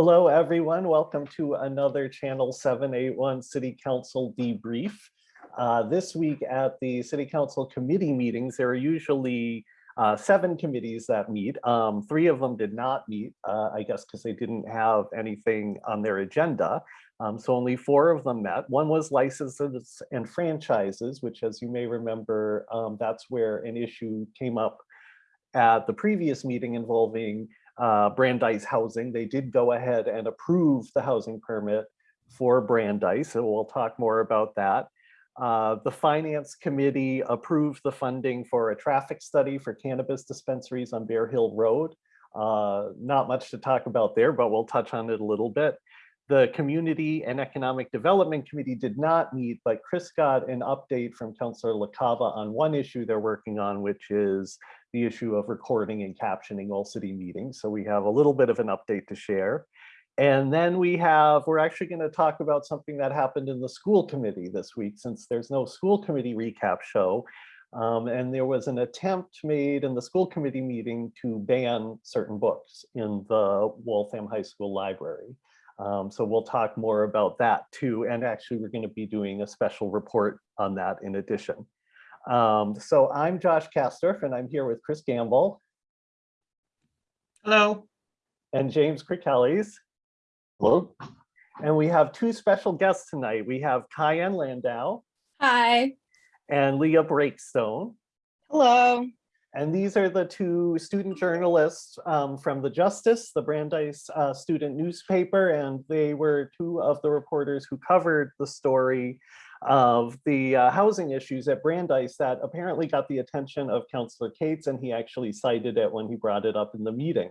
Hello, everyone. Welcome to another Channel 781 City Council debrief. Uh, this week at the City Council committee meetings, there are usually uh, seven committees that meet. Um, three of them did not meet, uh, I guess because they didn't have anything on their agenda. Um, so only four of them met. One was licenses and franchises, which as you may remember, um, that's where an issue came up at the previous meeting involving uh, Brandeis Housing. They did go ahead and approve the housing permit for Brandeis, and we'll talk more about that. Uh, the Finance Committee approved the funding for a traffic study for cannabis dispensaries on Bear Hill Road. Uh, not much to talk about there, but we'll touch on it a little bit. The Community and Economic Development Committee did not meet, but Chris got an update from Councillor LaCava on one issue they're working on, which is the issue of recording and captioning all city meetings. So we have a little bit of an update to share. And then we have, we're actually going to talk about something that happened in the school committee this week, since there's no school committee recap show. Um, and there was an attempt made in the school committee meeting to ban certain books in the Waltham High School library. Um, so we'll talk more about that too. And actually, we're going to be doing a special report on that in addition. Um, so I'm Josh Kastorf and I'm here with Chris Gamble Hello. and James Krikelis. Hello? And we have two special guests tonight. We have Kyan Landau Hi. and Leah Breakstone. Hello. And these are the two student journalists um, from the Justice, the Brandeis uh, student newspaper, and they were two of the reporters who covered the story of the uh, housing issues at Brandeis that apparently got the attention of Councillor Cates, and he actually cited it when he brought it up in the meeting.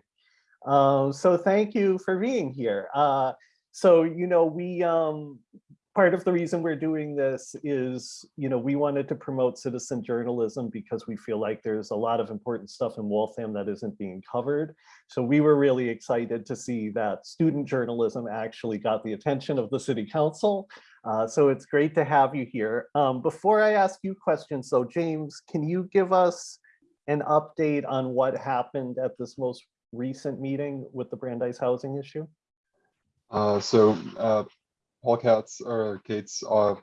Um, so thank you for being here. Uh, so, you know, we, um, part of the reason we're doing this is, you know, we wanted to promote citizen journalism because we feel like there's a lot of important stuff in Waltham that isn't being covered. So we were really excited to see that student journalism actually got the attention of the city council. Uh, so it's great to have you here. Um, before I ask you questions, so James, can you give us an update on what happened at this most recent meeting with the Brandeis housing issue? Uh, so uh, Paul Katz or Cates uh,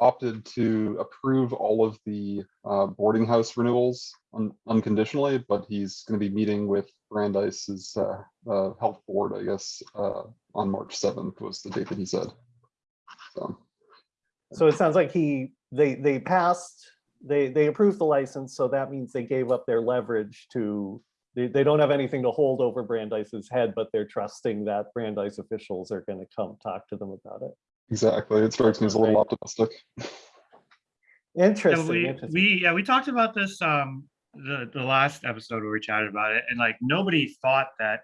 opted to approve all of the uh, boarding house renewals un unconditionally, but he's going to be meeting with Brandeis's uh, health board, I guess, on March 7th was the date that he said. So So it sounds like he, they, they passed, they, they approved the license, so that means they gave up their leverage to, they, they don't have anything to hold over Brandeis's head, but they're trusting that Brandeis officials are gonna come talk to them about it. exactly, it strikes me as a little optimistic. Yeah, Interesting, we, interesting. we, yeah, we talked about this, um, the, the last episode where we chatted about it and like nobody thought that,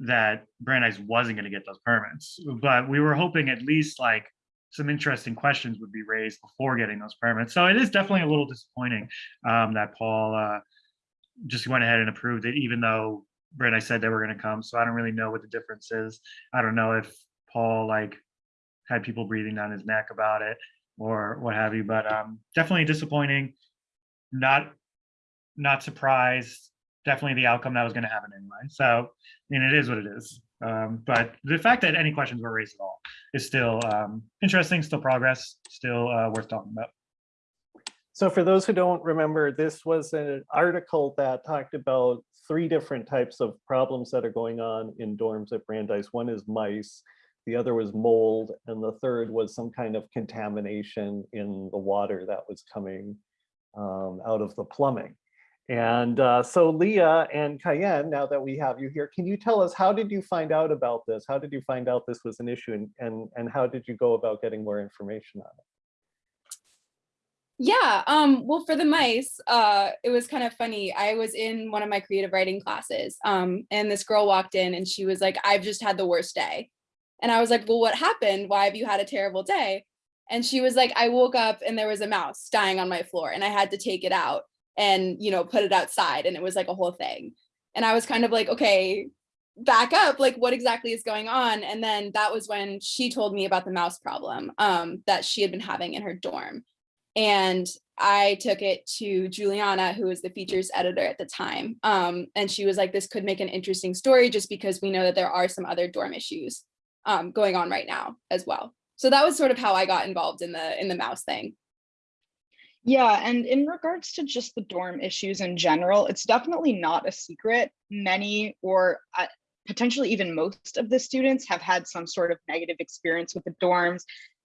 that Brandeis wasn't gonna get those permits, but we were hoping at least like some interesting questions would be raised before getting those permits. So it is definitely a little disappointing, um, that Paul, uh, just went ahead and approved it, even though Brandeis said they were gonna come. So I don't really know what the difference is. I don't know if Paul like had people breathing down his neck about it or what have you, but um, definitely disappointing. Not, not surprised. Definitely the outcome that was going to happen anyway. So, I mean, it is what it is. Um, but the fact that any questions were raised at all is still um, interesting, still progress, still uh, worth talking about. So for those who don't remember, this was an article that talked about three different types of problems that are going on in dorms at Brandeis. One is mice, the other was mold, and the third was some kind of contamination in the water that was coming um, out of the plumbing. And uh, so Leah and Kyan, now that we have you here, can you tell us how did you find out about this? How did you find out this was an issue and, and, and how did you go about getting more information on it? Yeah, um, well, for the mice, uh, it was kind of funny. I was in one of my creative writing classes, um, and this girl walked in and she was like, I've just had the worst day. And I was like, well, what happened? Why have you had a terrible day? And she was like, I woke up and there was a mouse dying on my floor and I had to take it out and, you know, put it outside. And it was like a whole thing. And I was kind of like, okay, back up, like what exactly is going on? And then that was when she told me about the mouse problem um, that she had been having in her dorm. And I took it to Juliana, who was the features editor at the time. Um, and she was like, this could make an interesting story just because we know that there are some other dorm issues um, going on right now as well. So that was sort of how I got involved in the in the mouse thing. Yeah, and in regards to just the dorm issues in general, it's definitely not a secret. Many or uh, potentially even most of the students have had some sort of negative experience with the dorms.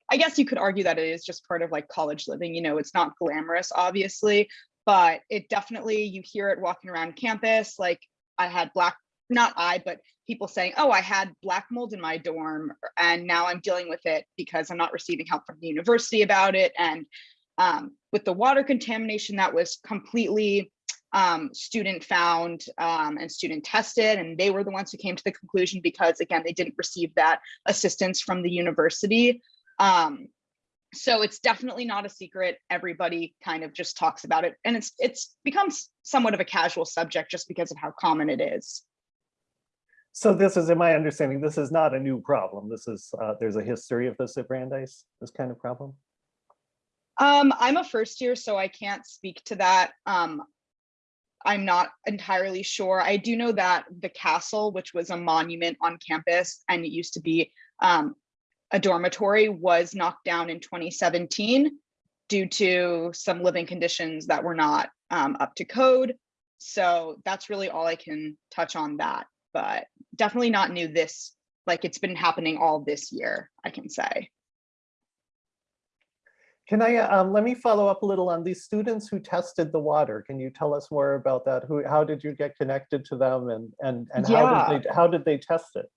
I guess you could argue that it is just part of like college living, you know, it's not glamorous, obviously, but it definitely, you hear it walking around campus. Like I had black, not I, but people saying, oh, I had black mold in my dorm and now I'm dealing with it because I'm not receiving help from the university about it. And um, with the water contamination that was completely um, student found um, and student tested, and they were the ones who came to the conclusion because again, they didn't receive that assistance from the university. Um, so it's definitely not a secret. Everybody kind of just talks about it, and it's it's becomes somewhat of a casual subject just because of how common it is. So this is, in my understanding, this is not a new problem. This is, uh, there's a history of this at Brandeis, this kind of problem. Um, I'm a first year, so I can't speak to that. Um, I'm not entirely sure. I do know that the castle, which was a monument on campus and it used to be um, a dormitory, was knocked down in 2017 due to some living conditions that were not um, up to code. So that's really all I can touch on that, but definitely not new this, like it's been happening all this year, I can say. Can I, um, let me follow up a little on these students who tested the water. Can you tell us more about that? Who, how did you get connected to them and, and, and how did they, how did they test it?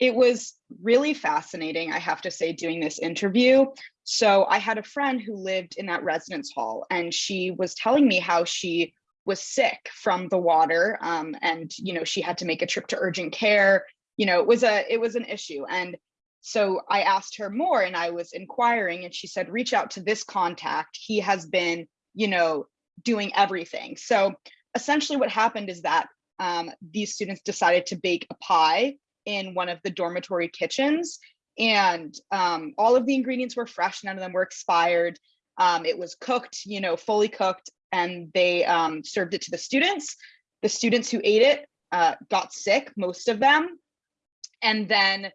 it was really fascinating, I have to say, doing this interview. So I had a friend who lived in that residence hall and she was telling me how she was sick from the water um, and, you know, she had to make a trip to urgent care. You know, it was a, it was an issue. And so I asked her more and I was inquiring and she said, reach out to this contact. He has been, you know, doing everything. So essentially what happened is that um, these students decided to bake a pie in one of the dormitory kitchens and um, all of the ingredients were fresh none of them were expired um, it was cooked you know fully cooked and they um, served it to the students the students who ate it uh, got sick most of them and then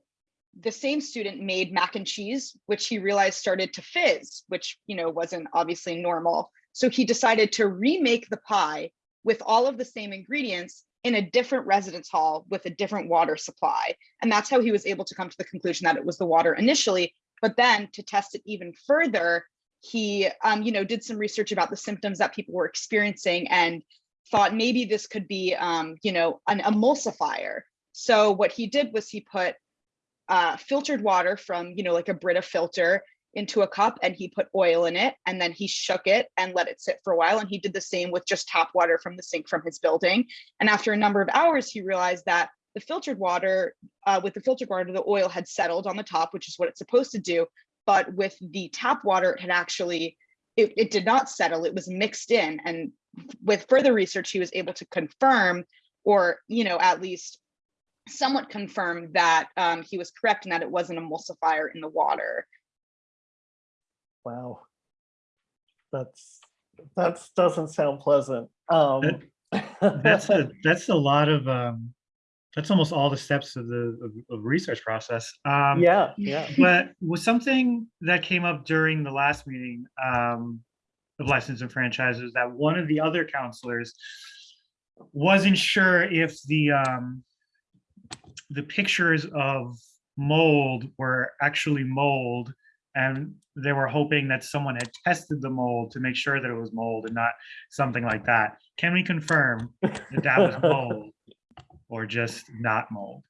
the same student made mac and cheese which he realized started to fizz which you know wasn't obviously normal so he decided to remake the pie with all of the same ingredients in a different residence hall with a different water supply. And that's how he was able to come to the conclusion that it was the water initially. But then to test it even further, he um, you know, did some research about the symptoms that people were experiencing and thought maybe this could be um, you know, an emulsifier. So what he did was he put uh, filtered water from, you know, like a Brita filter into a cup and he put oil in it and then he shook it and let it sit for a while and he did the same with just tap water from the sink from his building. And after a number of hours he realized that the filtered water uh, with the filtered water the oil had settled on the top which is what it's supposed to do. But with the tap water it had actually it, it did not settle. It was mixed in. And with further research he was able to confirm or you know at least somewhat confirmed that um, he was correct and that it was an emulsifier in the water Wow. That's, that's, doesn't sound pleasant. Um, That's a, that's a lot of, um, that's almost all the steps of the, of, of research process. Um, Yeah, yeah. but was something that came up during the last meeting um, of license and franchises that one of the other counselors wasn't sure if the um, the pictures of mold were actually mold and they were hoping that someone had tested the mold to make sure that it was mold and not something like that. Can we confirm that that was mold or just not mold?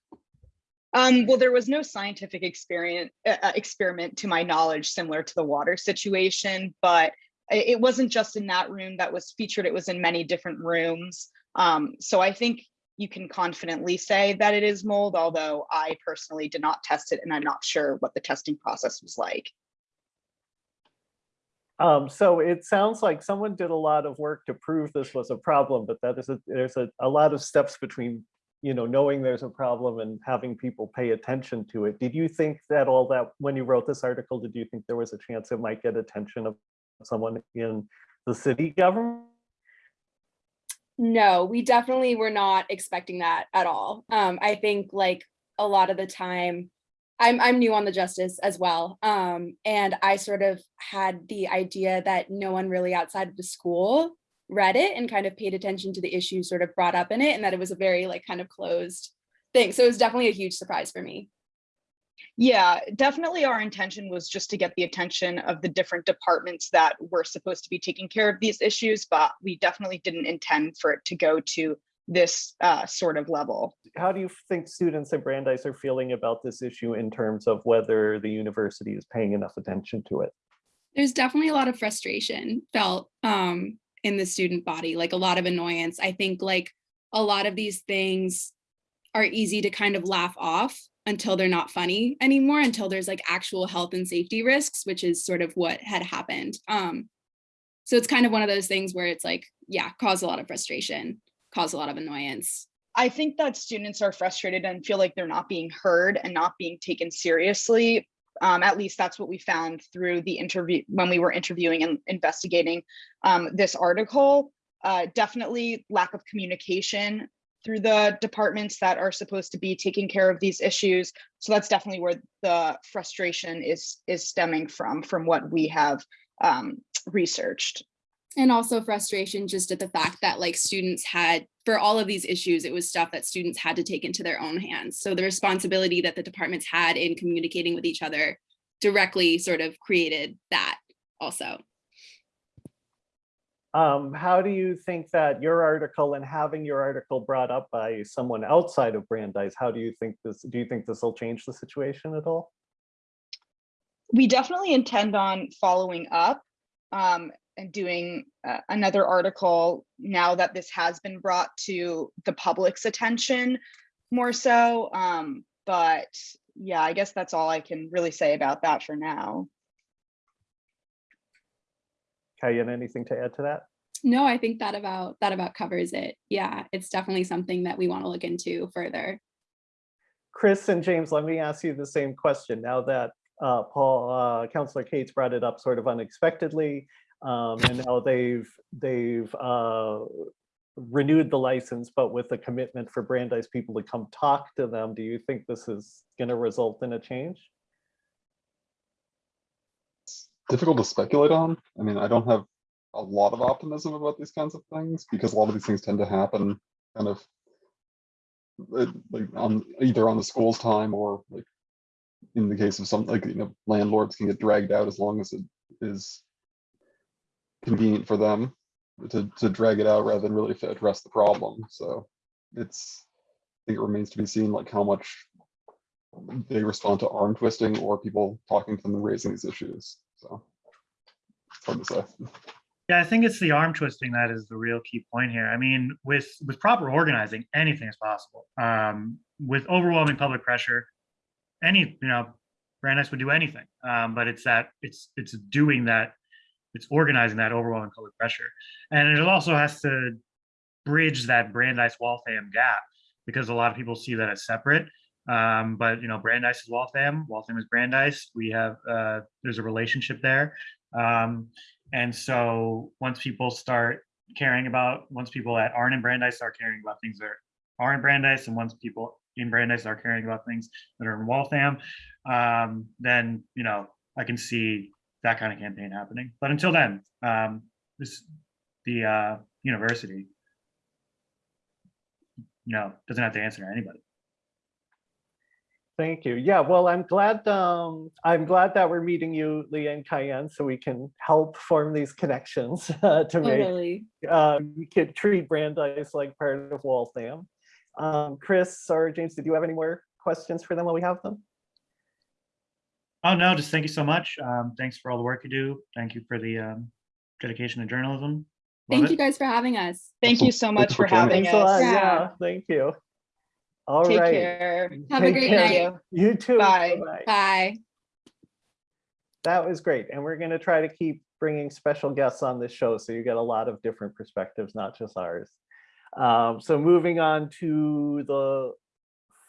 Um, well, there was no scientific experience, uh, uh, experiment to my knowledge similar to the water situation, but it wasn't just in that room that was featured, it was in many different rooms. Um, so I think you can confidently say that it is mold, although I personally did not test it and I'm not sure what the testing process was like. Um, so it sounds like someone did a lot of work to prove this was a problem, but that is a, there's a, a lot of steps between, you know, knowing there's a problem and having people pay attention to it. Did you think that all that, when you wrote this article, did you think there was a chance it might get attention of someone in the city government? No, we definitely were not expecting that at all. Um, I think like a lot of the time, I'm I'm new on the justice as well. Um, and I sort of had the idea that no one really outside of the school read it and kind of paid attention to the issues sort of brought up in it, and that it was a very like kind of closed thing. So it was definitely a huge surprise for me. Yeah, definitely our intention was just to get the attention of the different departments that were supposed to be taking care of these issues, but we definitely didn't intend for it to go to this uh, sort of level. How do you think students at Brandeis are feeling about this issue in terms of whether the university is paying enough attention to it? There's definitely a lot of frustration felt um, in the student body, like a lot of annoyance. I think like a lot of these things are easy to kind of laugh off until they're not funny anymore, until there's like actual health and safety risks, which is sort of what had happened. Um, so it's kind of one of those things where it's like, yeah, cause a lot of frustration, cause a lot of annoyance. I think that students are frustrated and feel like they're not being heard and not being taken seriously. Um, at least that's what we found through the interview when we were interviewing and investigating um, this article. Uh, definitely lack of communication through the departments that are supposed to be taking care of these issues. So that's definitely where the frustration is is stemming from, from what we have um, researched. And also frustration just at the fact that like students had, for all of these issues, it was stuff that students had to take into their own hands. So the responsibility that the departments had in communicating with each other directly sort of created that also. Um, how do you think that your article and having your article brought up by someone outside of Brandeis, how do you think this, do you think this will change the situation at all? We definitely intend on following up um, and doing uh, another article now that this has been brought to the public's attention more so. Um, but yeah, I guess that's all I can really say about that for now. Kyan, anything to add to that? No, I think that about that about covers it. Yeah, it's definitely something that we want to look into further. Chris and James, let me ask you the same question now that uh, Paul, uh, Councillor Cates brought it up sort of unexpectedly. Um, and now they've they've uh, renewed the license, but with a commitment for Brandeis people to come talk to them. Do you think this is going to result in a change? Difficult to speculate on. I mean, I don't have a lot of optimism about these kinds of things because a lot of these things tend to happen kind of uh, like on either on the school's time or like in the case of some like you know landlords can get dragged out as long as it is convenient for them to to drag it out rather than really address the problem. So it's I think it remains to be seen like how much they respond to arm twisting or people talking to them and raising these issues. So to say. Yeah, I think it's the arm twisting that is the real key point here. I mean, with with proper organizing, anything is possible. Um, with overwhelming public pressure, any you know, Brandeis would do anything. Um, but it's that it's it's doing that, it's organizing that overwhelming public pressure, and it also has to bridge that Brandeis Waltham gap because a lot of people see that as separate. Um, but you know, Brandeis is Waltham, Waltham is Brandeis. We have uh, there's a relationship there. Um, and so once people start caring about, once people that aren't in Brandeis start caring about things that are in Brandeis, and once people in Brandeis are caring about things that are in Waltham, um, then you know I can see that kind of campaign happening. But until then, um, this the uh, university, you know, doesn't have to answer to anybody. Thank you. Yeah, well, I'm glad um, I'm glad that we're meeting you, Leah and Kyan, so we can help form these connections uh, to make Totally. uh, we could treat Brandeis like part of Waltham. Um, Chris or James, did you have any more questions for them while we have them? Oh, no, just thank you so much. Um, thanks for all the work you do. Thank you for the um, dedication to journalism. Love Thank it. you guys for having us. Thank you so much for for having Thanks lot. us. Yeah. Yeah, thank you. All Take right. care. Have a great care. night. You too. Bye. Bye-bye. Bye. That was great. And we're going to try to keep bringing special guests on this show so you get a lot of different perspectives, not just ours. Um, so moving on to the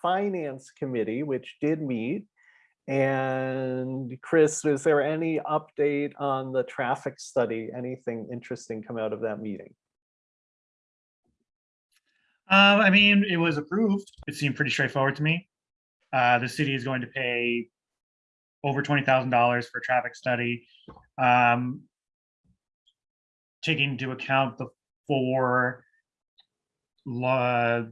Finance Committee, which did meet. And Chris, is there any update on the traffic study? Anything interesting come out of that meeting? Um, I mean, it was approved. It seemed pretty straightforward to me. Uh, the city is going to pay over twenty thousand dollars for a traffic study. Um, taking into account the four la,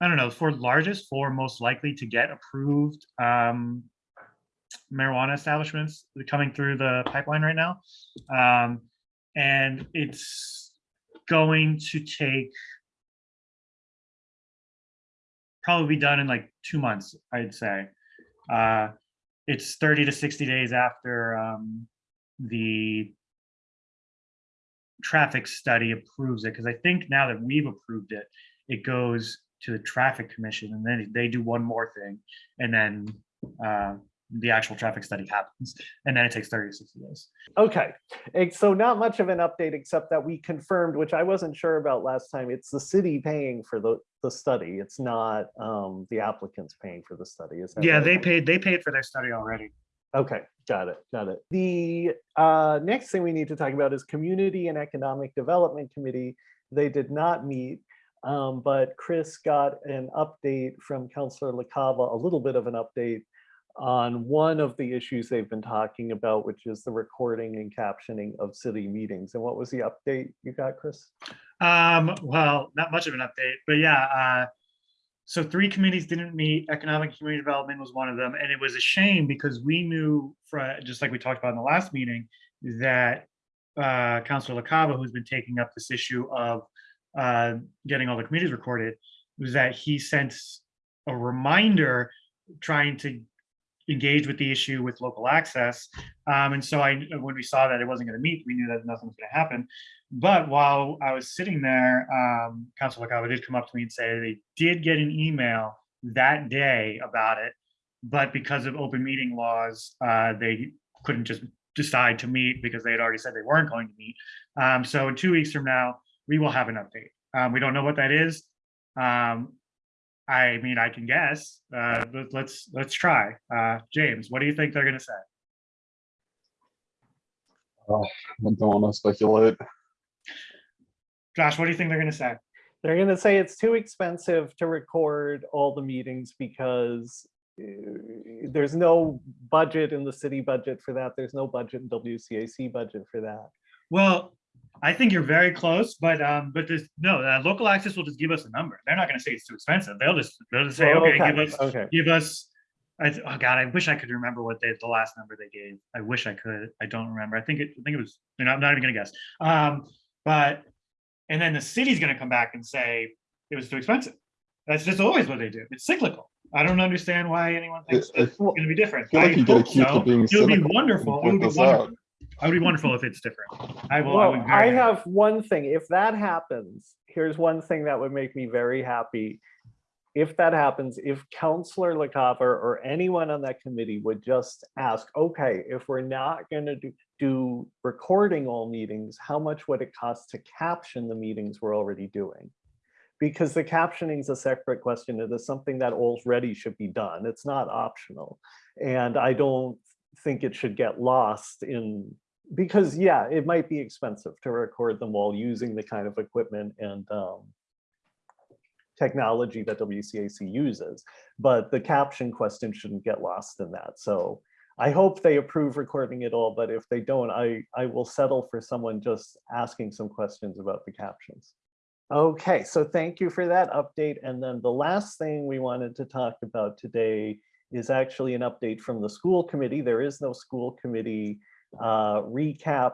I don't know, four largest, four most likely to get approved, um, marijuana establishments coming through the pipeline right now. Um, and it's going to take probably be done in like two months, I'd say. Uh, it's 30 to 60 days after um, the traffic study approves it, because I think now that we've approved it, it goes to the traffic commission and then they do one more thing and then uh, the actual traffic study happens and then it takes 30 to 60 days. Okay, so not much of an update except that we confirmed, which I wasn't sure about last time, it's the city paying for the, the study. It's not um, the applicants paying for the study, is that Yeah, right? they paid, they paid for their study already. Okay, got it, got it. The uh, next thing we need to talk about is Community and Economic Development Committee. They did not meet, um, but Chris got an update from Counselor LaCava, a little bit of an update on one of the issues they've been talking about, which is the recording and captioning of city meetings. And what was the update you got, Chris? Um, well, not much of an update, but yeah, uh, so three committees didn't meet. Economic Community Development was one of them, and it was a shame because we knew, for, just like we talked about in the last meeting, that uh, Councilor LaCava, who's been taking up this issue of uh, getting all the committees recorded, was that he sent a reminder trying to engage with the issue with local access. Um, and so I, when we saw that it wasn't going to meet, we knew that nothing was going to happen. But while I was sitting there, um, Council did come up to me and say they did get an email that day about it, but because of open meeting laws, uh, they couldn't just decide to meet because they had already said they weren't going to meet. Um, so in two weeks from now, we will have an update. Um, we don't know what that is. Um, I mean, I can guess. Uh, but let's let's try. Uh, James, what do you think they're going to say? I don't want to speculate. Josh, what do you think they're going to say? They're gonna say it's too expensive to record all the meetings because uh, there's no budget in the city budget for that. There's no budget in WCAC budget for that. Well, I think you're very close, but um, but this no, uh, local access will just give us a number. They're not going to say it's too expensive. They'll just they'll just say, Well, okay, give us Okay, give us. I, th- oh God, I wish I could remember what they the last number they gave. I wish I could. I don't remember. I think it. I think it was. You know, I'm not even gonna guess. Um, but and then the city's gonna come back and say it was too expensive. That's just always what they do. It's cyclical. I don't understand why anyone thinks I- I it's gonna be different. feel like I you get hope accused so. of being It would be cynical wonderful. It would be this out. It would be wonderful if it's different. I will. I, would I have one thing. If that happens, here's one thing that would make me very happy. If that happens, if Counselor LaCava or anyone on that committee would just ask, okay, if we're not gonna do, do recording all meetings, how much would it cost to caption the meetings we're already doing? Because the captioning is a separate question. It is something that already should be done. It's not optional. And I don't think it should get lost in, because yeah, it might be expensive to record them while using the kind of equipment and um, technology that WCAC uses, but the caption question shouldn't get lost in that. So I hope they approve recording it all, but if they don't, I, I will settle for someone just asking some questions about the captions. Okay, so thank you for that update. And then the last thing we wanted to talk about today is actually an update from the school committee. There is no school committee uh, recap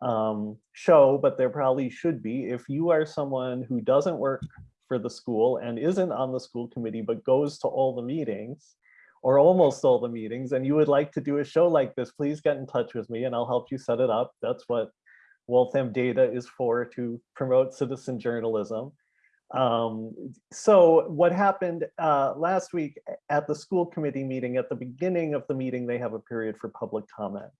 um, show, but there probably should be. If you are someone who doesn't work for the school and isn't on the school committee, but goes to all the meetings or almost all the meetings, and you would like to do a show like this, please get in touch with me and I'll help you set it up. That's what Waltham Data is for, to promote citizen journalism. Um, so what happened uh, last week at the school committee meeting, at the beginning of the meeting, they have a period for public comment.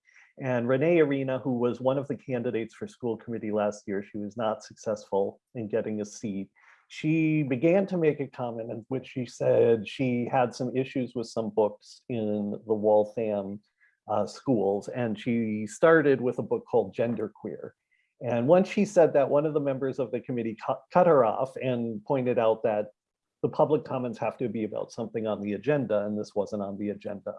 And Renee Arena, who was one of the candidates for school committee last year, she was not successful in getting a seat. she began to make a comment in which she said she had some issues with some books in the Waltham uh, schools, and she started with a book called Genderqueer. And once she said that, one of the members of the committee cut, cut her off and pointed out that the public comments have to be about something on the agenda, and this wasn't on the agenda.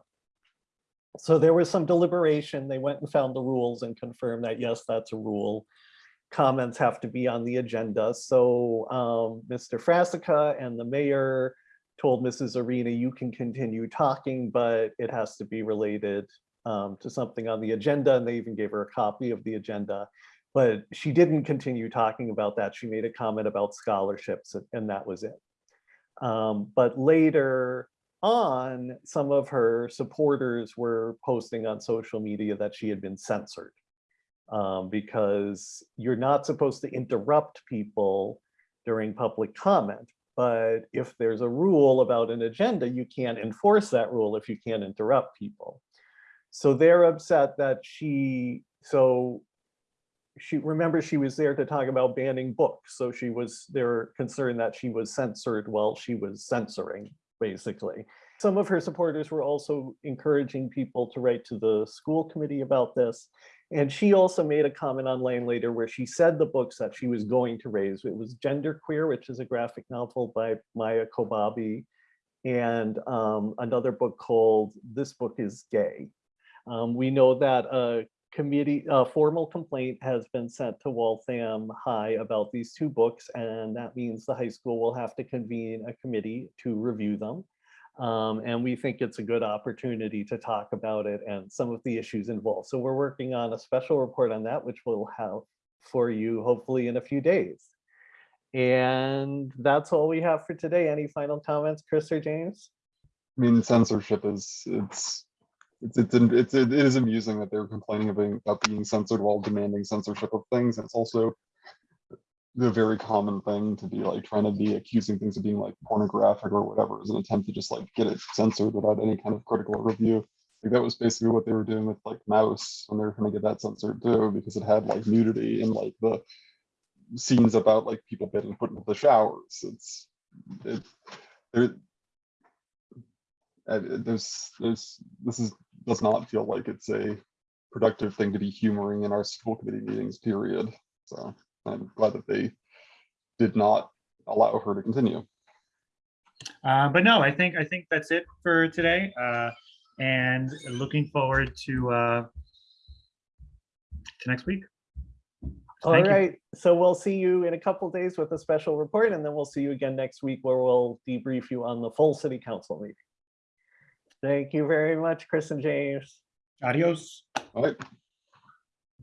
So there was some deliberation. They went and found the rules and confirmed that, yes, that's a rule. Comments have to be on the agenda. So um, Mr. Frasica and the mayor told Mrs. Arena, you can continue talking, but it has to be related um, to something on the agenda. And they even gave her a copy of the agenda. But she didn't continue talking about that. She made a comment about scholarships and- that was it. Um, but later on, some of her supporters were posting on social media that she had been censored. Um, because you're not supposed to interrupt people during public comment. But if there's a rule about an agenda, you can't enforce that rule if you can't interrupt people. So they're upset that she, so she, remember she was there to talk about banning books. So she was, they're concerned that she was censored while she was censoring, basically. Some of her supporters were also encouraging people to write to the school committee about this. And she also made a comment online later where she said the books that she was going to raise. It was Genderqueer, which is a graphic novel by Maia Kobabe, and um, another book called This Book is Gay. Um, we know that a committee, a formal complaint has been sent to Waltham High about these two books, and that means the high school will have to convene a committee to review them. Um, and we think it's a good opportunity to talk about it and some of the issues involved. So we're working on a special report on that, which we'll have for you hopefully in a few days. And that's all we have for today. Any final comments, Chris or James? I mean, censorship is, it's, it's, it's, it's, it is amusing that they're complaining about being, censored while demanding censorship of things. It's also the very common thing to be like trying to be accusing things of being like pornographic or whatever as an attempt to just like get it censored without any kind of critical review. Like that was basically what they were doing with like Maus when they were trying to get that censored too, because it had like nudity and like the scenes about like people getting put into the showers. It's it there uh, there's there's this is does not feel like it's a productive thing to be humoring in our school committee meetings, period. So I'm glad that they did not allow her to continue. Uh, but no, I think, I think that's it for today. Uh, and looking forward to, uh, to next week. All Thank you. so we'll see you in a couple days with a special report, and then we'll see you again next week where we'll debrief you on the full city council meeting. Thank you very much, Chris and James. Adios. All right,